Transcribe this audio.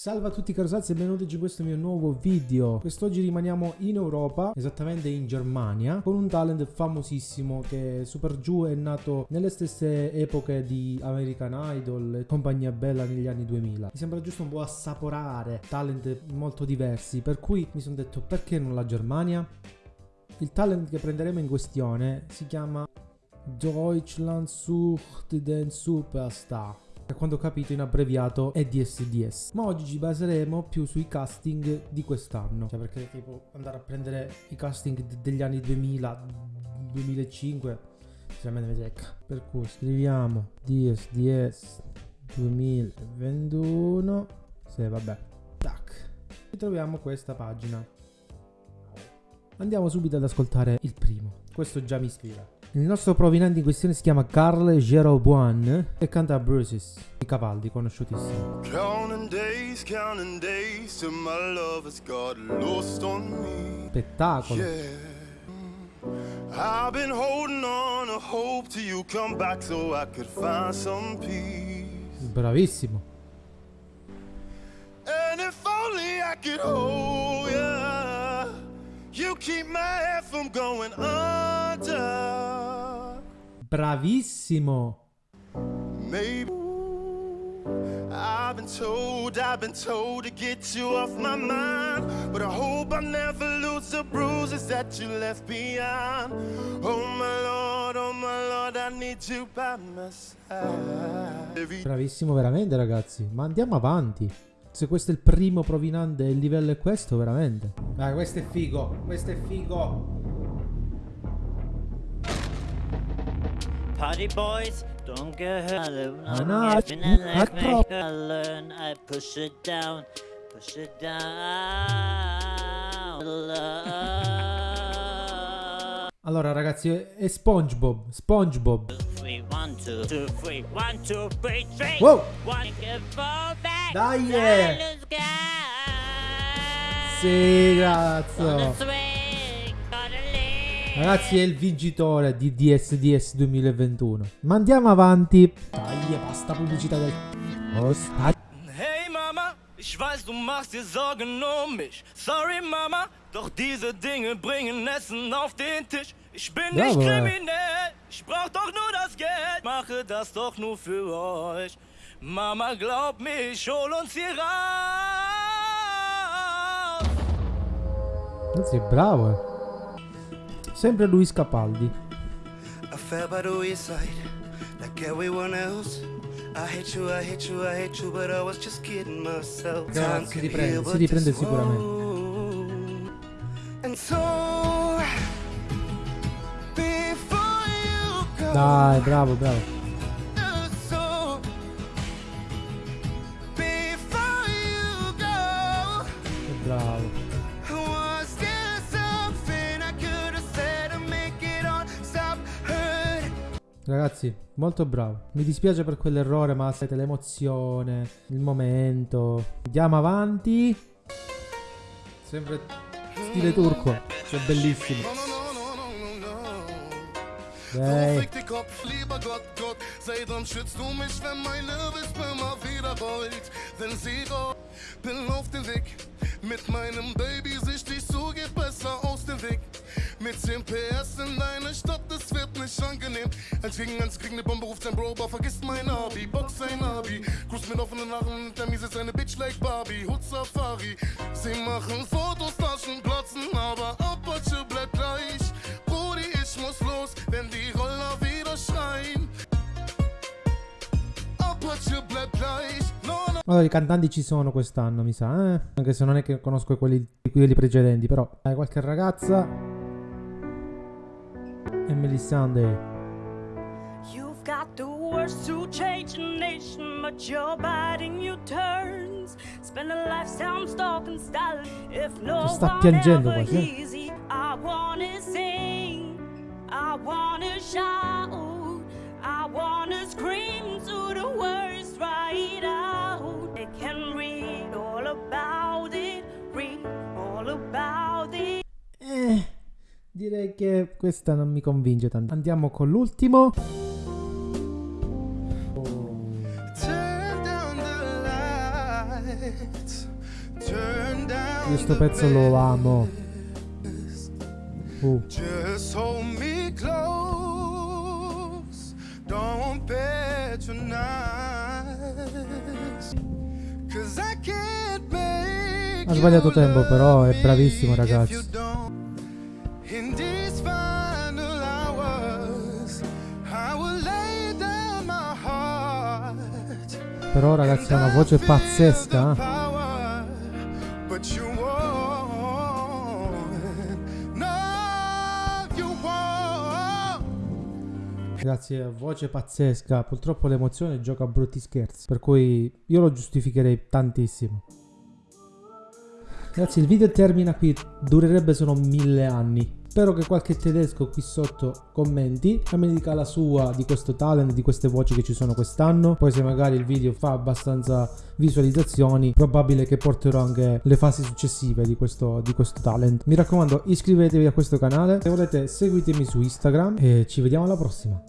Salve a tutti carosazzi e benvenuti in questo mio nuovo video. Quest'oggi rimaniamo in Europa, esattamente in Germania, con un talent famosissimo che Super Giù è nato nelle stesse epoche di American Idol e compagnia bella negli anni 2000. Mi sembra giusto un po' assaporare talent molto diversi, per cui mi sono detto perché non la Germania? Il talent che prenderemo in questione si chiama Deutschland sucht den Superstar a quanto ho capito in abbreviato è DSDS. Ma oggi ci baseremo più sui casting di quest'anno. Cioè perché tipo andare a prendere i casting degli anni 2000, 2005, sinceramente mi secca. Per cui scriviamo DSDS 2021. Se vabbè. Tac. E troviamo questa pagina. Andiamo subito ad ascoltare il primo. Questo già mi ispira. Il nostro provenente in questione si chiama Carl Jeroboam e canta Bruises conosciutissimo. Days, days Spettacolo. Yeah. I've been holding on a hope till you come back so I could find some peace. Bravissimo. And if only I could hold ya, you keep my head from going under. Bravissimo. Maybe I've been told, I've been told to get you off my mind. But I hope I never lose the bruises that you left behind. Oh my Lord, oh my Lord, I need you by my side. Bravissimo veramente ragazzi, ma andiamo avanti se questo è il primo provinante e il livello è questo, veramente. Dai, questo è figo, questo è figo. Party boys, don't get hurt. I'm having a like make I learn. I push it down, push it down. Allora ragazzi, è SpongeBob, SpongeBob. Wow! Dai! Sì, grazie. Ragazzi è il vincitore di DSDS 2021 Ma andiamo avanti Dai basta pubblicità del oh, Hey Mama Ich weiß, du machst dir Sorgen um mich. Sorry, Mama, doch diese Dinge bringen Essen auf den Tisch. Ich bin Bravo. nicht kriminell, ich brauch doch nur das Geld. Mache das doch nur für euch. Mama, glaub mir, ich hol uns hier raus. Das ist bravo. Sempre Luis Capaldi. I fell by the wayside, like everyone else. I hate you, I hate you, I hate you, but I was just kidding myself. Time si riprende, si riprende sicuramente. And so, Dai, bravo, bravo. Ragazzi, molto bravo. Mi dispiace per quell'errore, ma siete l'emozione, il momento. Andiamo avanti. Sempre stile turco. Cioè, bellissimo. Hey. Bin auf dem Weg mit meinem Baby, sich dich so geht besser aus dem Weg. Mit 10 PS in deine Stadt, das wird nicht angenehm. Eins gegen eins kriegen eine Bombe, ruft sein Bro, aber vergisst mein Abi. Box sein Abi. Cruise mit offenen Armen, der Mies ist eine Bitch like Barbie. Hut Safari. Sie machen Fotos, Taschen platzen, aber Apache bleibt gleich. Brudi, ich muss los, wenn die Roller wieder schreien. Apache bleibt gleich. Allora, i cantanti ci sono quest'anno, mi sa, eh? Anche se non è che conosco quelli, quelli precedenti, però. Hai qualche ragazza and Melisande. You've got the words to change a nation, but you're biting your turns. Spend a lifetime stalking style if no quasi. Eh? Easy. I wanna sing, I wanna shout, Direi che questa non mi convince tanto. Andiamo con l'ultimo. Questo pezzo lo amo. Uh. Ha sbagliato tempo, però è bravissimo, ragazzi. In these final hours, I will lay down my heart. Però ragazzi ha una voce pazzesca. eh. Power, but you won't. No, you won't. Ragazzi, ha voce pazzesca. Purtroppo l'emozione gioca a brutti scherzi. Per cui io lo giustificherei tantissimo. Ragazzi, il video termina qui. Durerebbe solo mille anni. Spero che qualche tedesco qui sotto commenti e mi dica la sua di questo talent, di queste voci che ci sono quest'anno. Poi se magari il video fa abbastanza visualizzazioni, probabile che porterò anche le fasi successive di questo, di questo talent. Mi raccomando, iscrivetevi a questo canale. Se volete seguitemi su Instagram e ci vediamo alla prossima.